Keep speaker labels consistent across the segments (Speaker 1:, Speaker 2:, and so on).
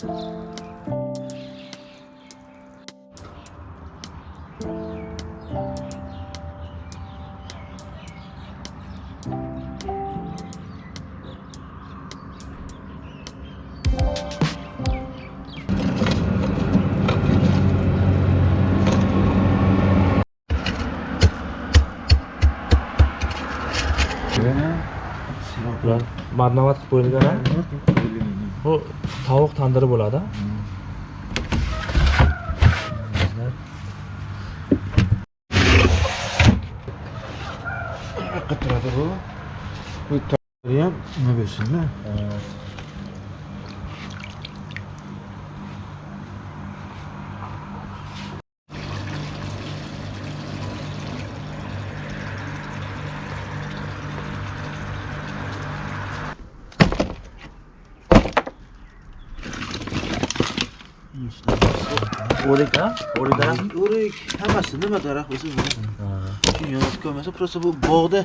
Speaker 1: Nah, warna warna kulit kan? Tandiri bo'ladi
Speaker 2: bu? Bu ham nima bo'lsin-da?
Speaker 1: O'rik a o'rik
Speaker 2: hammasi nima daraxt bo'lsa mana shu yonib просто bu bog'da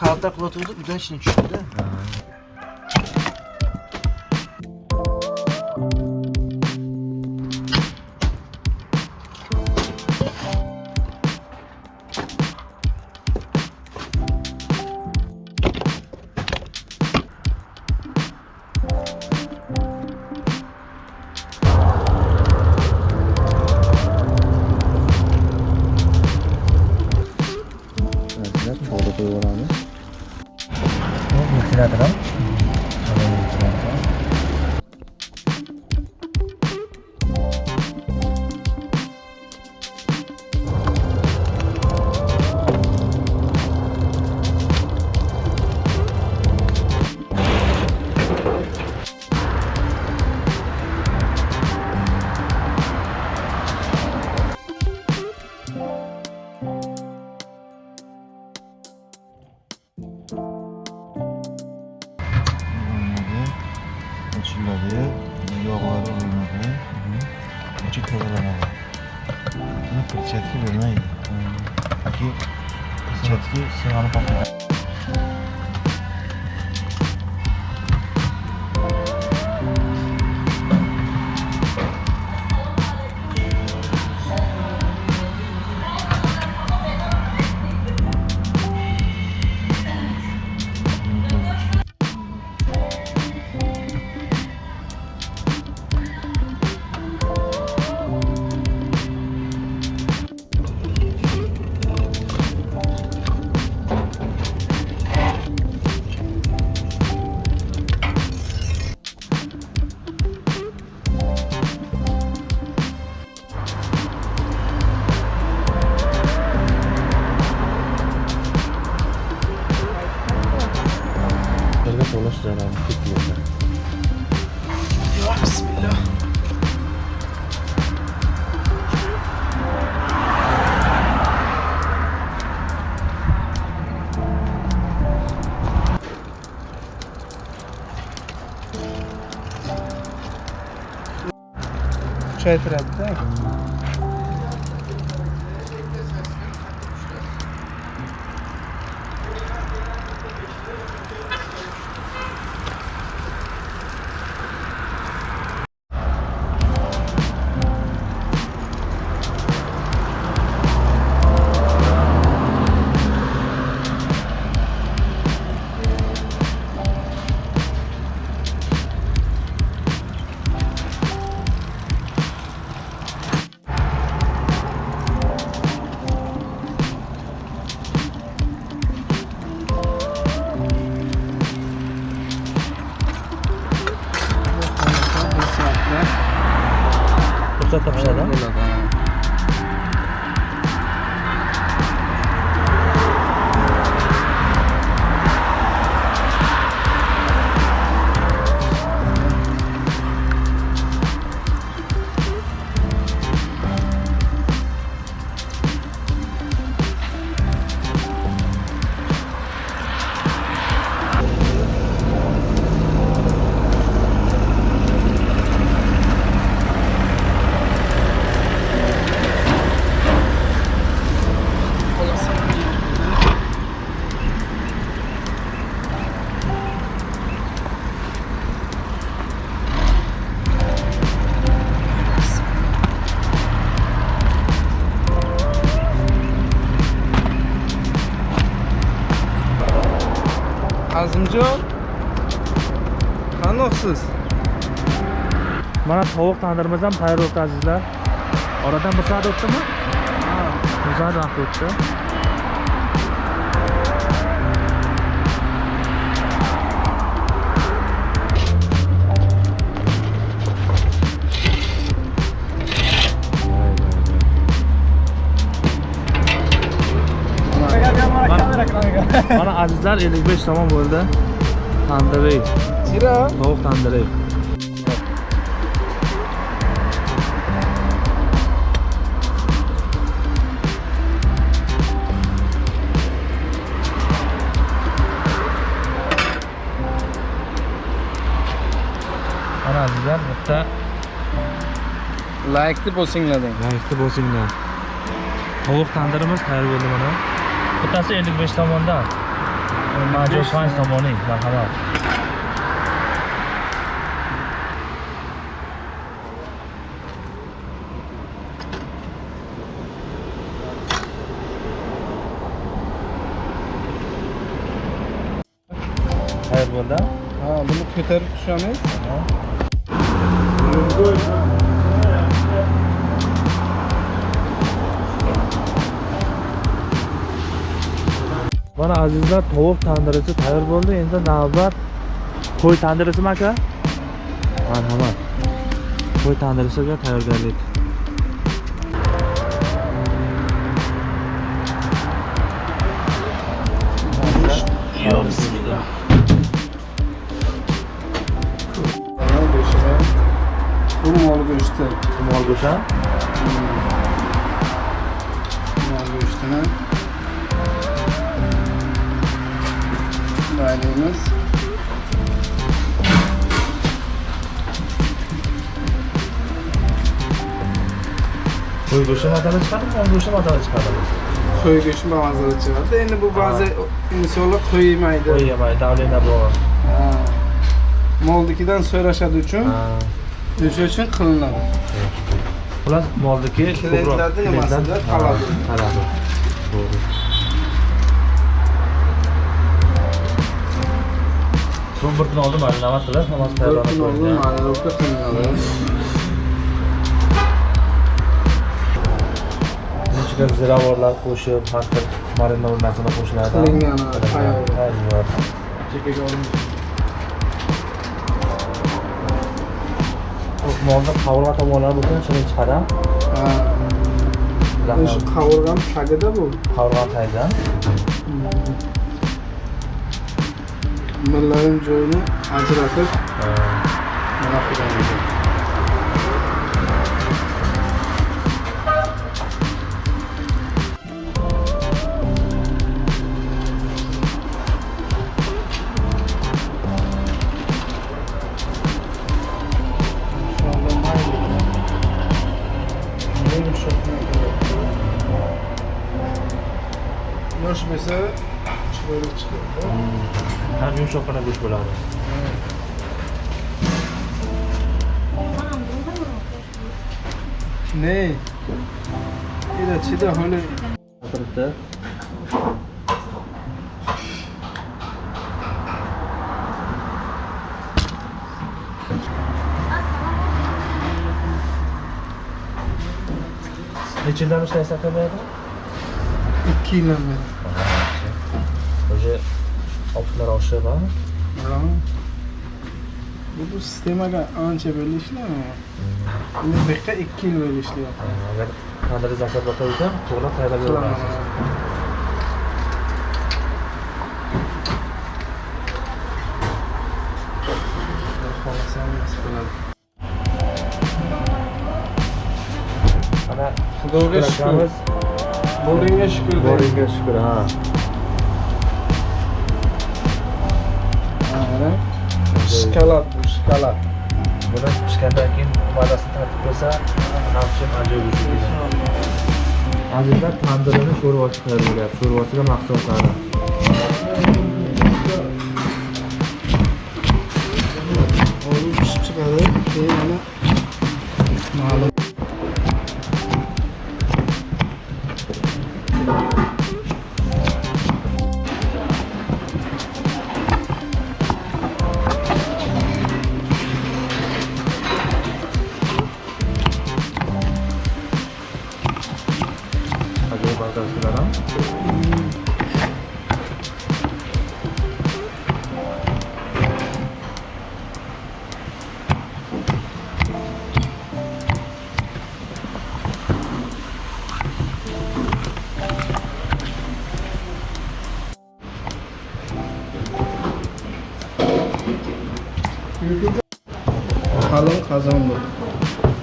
Speaker 2: kalta qilayotganda udan ishni tushibdi
Speaker 1: Petra Tech. Azimjon qanoqsiz mana tovuq tandirimiz ham tayyor bo'libdi azizlar. Oradan bir soat o'tdimi? Bir soat vaqt o'tdi azizlar 55 tomon bo'ldi. Tandiriy,
Speaker 3: Chira.
Speaker 1: tovuq tandiriy. Mana azizlar, bitta
Speaker 3: Like'ni bosinglar deng.
Speaker 1: Layikli bo'lsinglar. Tovuq tandirimiz tayyor bo'ldi mana. Bittasi 55 tomondan. маҷо панҷ томонӣ марҳамат qayerda bo'ldi.
Speaker 3: Ha buni ko'tarib tushamiz
Speaker 1: Mana azizlar tovuq tandirisi tayyor bo'ldi. Endi navbat qo'y tandirisimi aka? Marhamat. Qo'y tandirisiga tayyorgarlik. Yo'q, bismillah.
Speaker 3: Mana go'shtini. Bu mol verdiğimiz
Speaker 1: Soy göçü madalya çıkardı mı? Soy göçü madalya
Speaker 3: çıkardı mı? Soy göçü. Yani bu bazı insanlar koyu
Speaker 1: yemaydı. Koyu yemaydı, avlayına
Speaker 3: bu. Moldakidan soy aşağı
Speaker 1: üçün,
Speaker 3: düşü üçün kılınladı.
Speaker 1: Ulan Moldaki...
Speaker 3: Kilentlerden yamasıdır, kaladı.
Speaker 1: Kaladı. Doğru. So'ng bir kun oldin marinamat qilib, hammasi tayyorlanib qo'yilgan.
Speaker 3: marinovka qilinadi.
Speaker 1: Ichiga ziravorlar qo'shib, har xil marinov narsani qo'shiladi.
Speaker 3: Qilingan, tayyor.
Speaker 1: Tayyor.
Speaker 3: Chekaga olib
Speaker 1: Molni qavurma tomonlari butun shirin chiqadi.
Speaker 3: Ha. O'sha qavurgan tagida bu.
Speaker 1: Qavurma taydan.
Speaker 3: Millarim joyini ajratib mana qilgan. Yosh
Speaker 1: 시작하는 ना 별로
Speaker 3: 안 रहे नहीं इधर
Speaker 1: तो अच्छी तो होने। चिल्ला में ऐसा
Speaker 3: कर रहा था
Speaker 1: तो? इक्कीस number. Optlar oshib, ha?
Speaker 3: Ha. Bu bu sistemaga ancha bo'ldi ishlayapman. Endi bu yerga ikki yil bo'ldi ishlayapman.
Speaker 1: Agar zakot bo'lsa, to'g'ri tayyorlab
Speaker 3: qiladi.
Speaker 1: Ana
Speaker 3: Xudoga shukur. Boringga shukur.
Speaker 1: Boringga shukur, ha.
Speaker 3: Mana. Shkolat bu, shkolat.
Speaker 1: Buni pishgandan keyin mazasini tatib ko'rsa, hamshim ajoyib keladi. Azizlar tandirini sho'rvasi tayyor bo'lyapti. Sho'rvasiga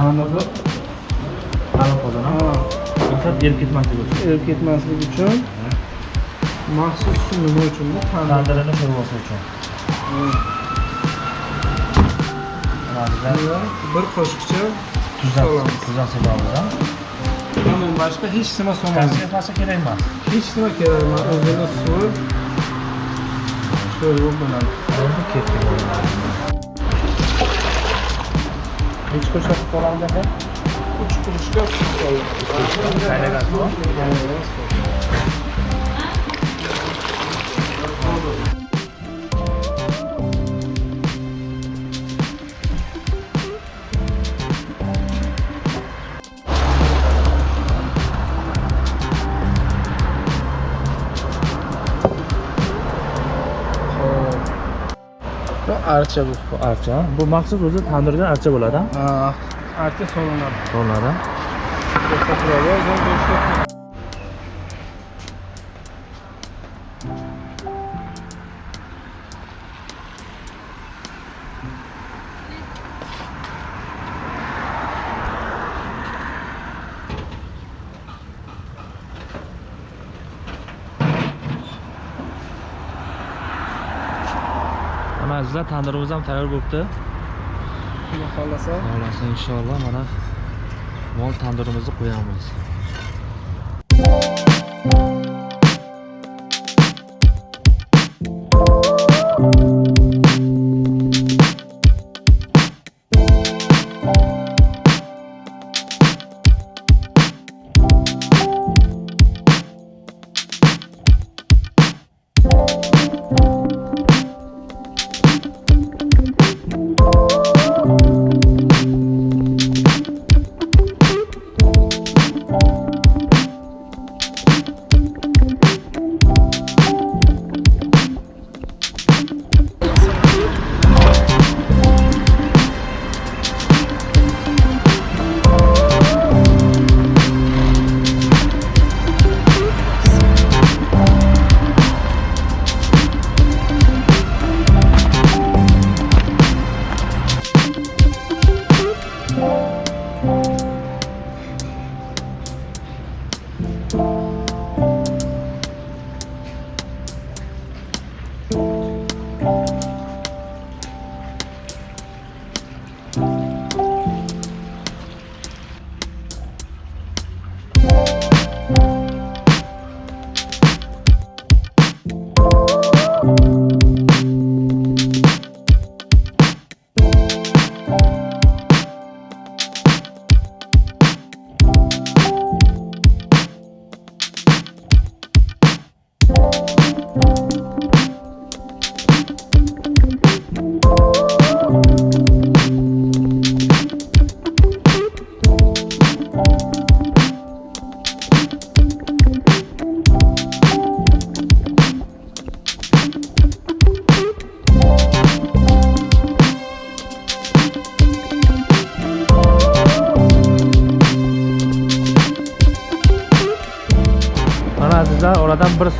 Speaker 3: Ha,
Speaker 1: Maksad erib ketmasligi uchun.
Speaker 3: erib ketmasligi uchun maxsus nima uchun bu tandir.
Speaker 1: Tandirini sho'rvasi uchun.
Speaker 3: Bir qoshiqcha
Speaker 1: tuzdan
Speaker 3: solamiz.
Speaker 1: tuzdan sepamiz. ha?
Speaker 3: Bundan boshqa hech nima solmaymiz.
Speaker 1: Konservasi kerak emas.
Speaker 3: Hech nima kerak emas. O'zini suvi sho'rva bo'ladi.
Speaker 1: Endi ketdi 1 kuruş
Speaker 3: hafif olan ne? 3
Speaker 1: kuruş 4
Speaker 3: kuruş oluyor. 3 kuruş. Archa bu.
Speaker 1: Archa. Bu maxsus o'zi tandirda archa bo'ladi. ha?
Speaker 3: Ha, archa solinadi.
Speaker 1: Solinadi. Azizlar tandirimiz ham tayyor bo'libdi.
Speaker 3: Xudo xohlasa.
Speaker 1: Xohlasa inshaalloh mana mol tandirimizni qo'yamiz.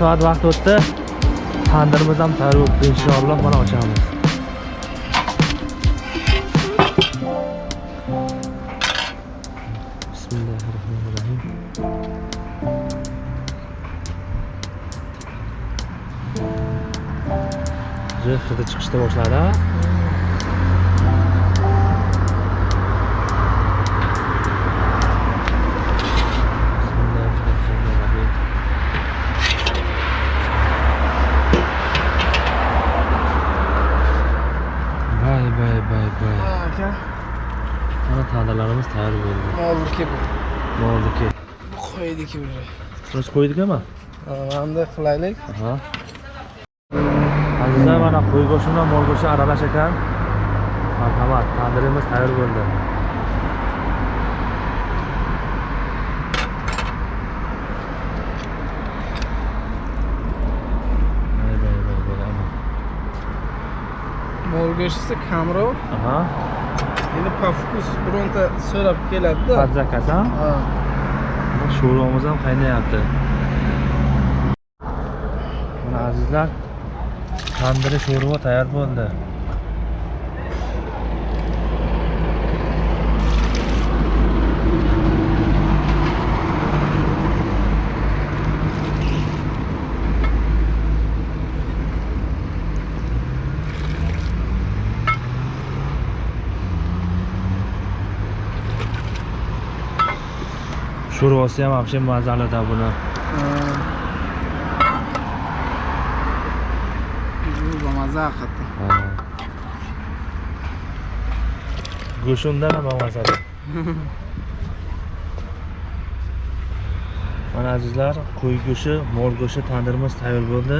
Speaker 1: Soat vaqt o'tdi. Tandirimiz ham tayyor bo'libdi. Inshaalloh mana ochamiz. Bismillahirrohmanirrohim. Hidi hidi chiqishda boshladi. Tarih oldu.
Speaker 3: Ne oldu
Speaker 1: ki bu? Ne oldu
Speaker 3: ki? Bu koydu ki buraya.
Speaker 1: Biz koyduk
Speaker 3: ama. Anamda qilaylik.
Speaker 1: Aha. Aziza mana qo'y go'shti bilan mol go'shti aralash ekan. Marhamat, tandirimiz tayyor bo'ldi.
Speaker 3: Mol go'shtisi kamroq.
Speaker 1: Aha.
Speaker 3: Endi по вкусу bironta so'rab keladi-da.
Speaker 1: Zakaz ha?
Speaker 3: Ha.
Speaker 1: Sho'rvamiz ham qaynayapti. Mana azizlar, tandiri sho'rva tayyor bo'ldi. Sho'rvasi ham вообще mazalida buni
Speaker 3: Bu bamaza hakikaten.
Speaker 1: go'shti undan ham mazali mana azizlar qo'y go'shti mol go'shti tandirimiz tayyor bo'ldi.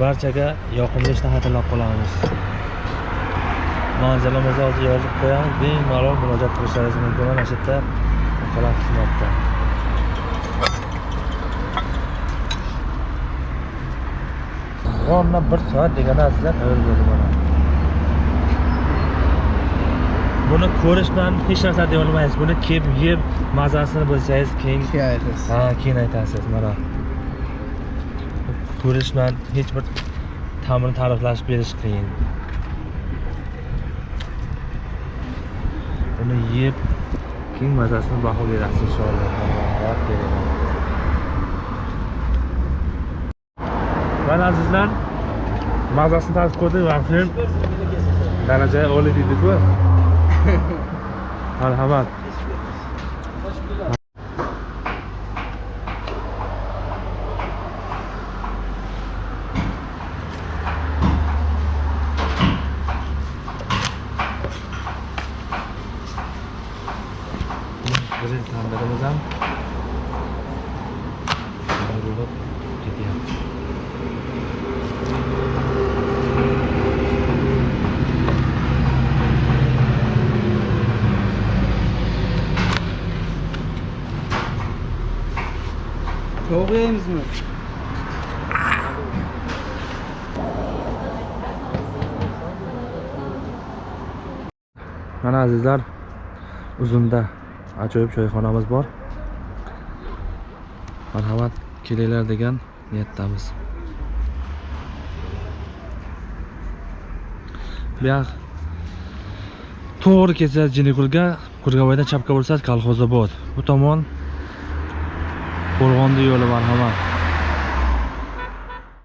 Speaker 1: Barchaga yoqimli ishni tilab qolamiz. Manzilamizni hozir yozib qo'yamiz. Bemalol murojaat qilishlaringiz mumkin. Mana shu yerda kalan xizmatda. Ronda bir soat deganda azizlar tayyor bo'ldi mana buni ko'rish bilan hech narsa deya olmaysiz. Buni kelib yeb mazasini bilsangiz keyin
Speaker 3: Hikayesi.
Speaker 1: ha keyin aytasiz mana. Ko'rish bilan hech bir ta'mini ta'riflash berish qiyin. Uni yeb Kim mazasini baholaydi inshaalloh mana azizlar mazasini tatib ko'rdik vaqtim daraja oliy dediku marhamat
Speaker 3: Tavuk yiyemiz mi?
Speaker 1: mana azizlar uzunda ajoyib choyxonamiz bor. Marhamat kelinglar degan niyatdamiz. Bu to'g'ri kelsangiz jinikulga kurgavoydan chapga bo'lsangiz kolxozobod bu tomon Gorgon'da yiyorlar var hemen.